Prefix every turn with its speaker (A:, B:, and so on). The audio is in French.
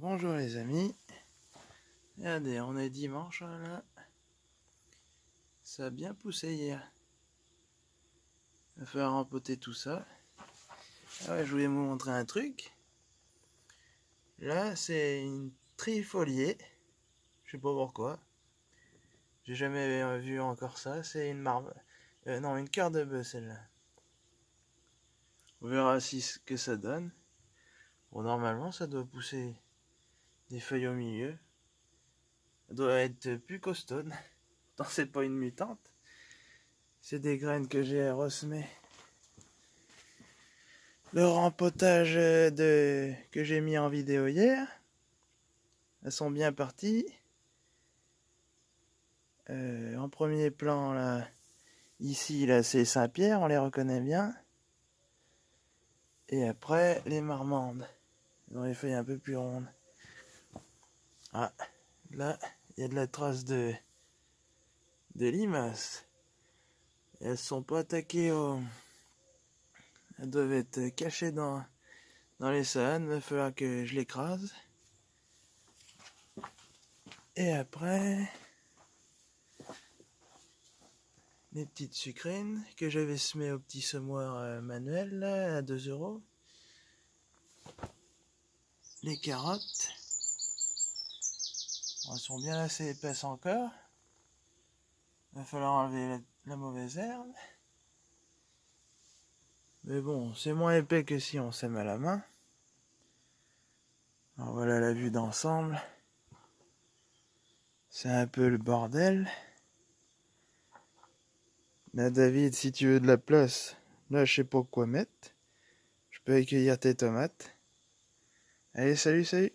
A: bonjour les amis. Regardez, on est dimanche là. Ça a bien poussé hier. Il va falloir rempoter tout ça. Ah ouais, je voulais vous montrer un truc. Là, c'est une trifoliée. Je sais pas pourquoi. J'ai jamais vu encore ça. C'est une marbre. Euh, non, une cœur de bœuf celle-là. On verra si ce que ça donne. Bon, normalement, ça doit pousser des feuilles au milieu. Doit être plus costaud. Non, c'est pas une mutante. C'est des graines que j'ai ressemées. Le rempotage de... que j'ai mis en vidéo hier. Elles sont bien parties. Euh, en premier plan, là, ici, là, c'est Saint-Pierre, on les reconnaît bien. Et après, les marmandes. Ils ont les feuilles un peu plus rondes. Ah, là, il y a de la trace de, de limaces. Elles sont pas attaquées au... Elles doivent être cachées dans, dans les salades. Il va falloir que je l'écrase. Et après, les petites sucrines que j'avais semées au petit semoir euh, manuel là, à 2 euros. Les carottes. Elles sont bien assez épaisses encore. Il va falloir enlever la, mauvaise herbe. Mais bon, c'est moins épais que si on sème à la main. Alors voilà la vue d'ensemble. C'est un peu le bordel. Là, David, si tu veux de la place, là, je sais pas quoi mettre. Je peux accueillir tes tomates. Allez, salut, salut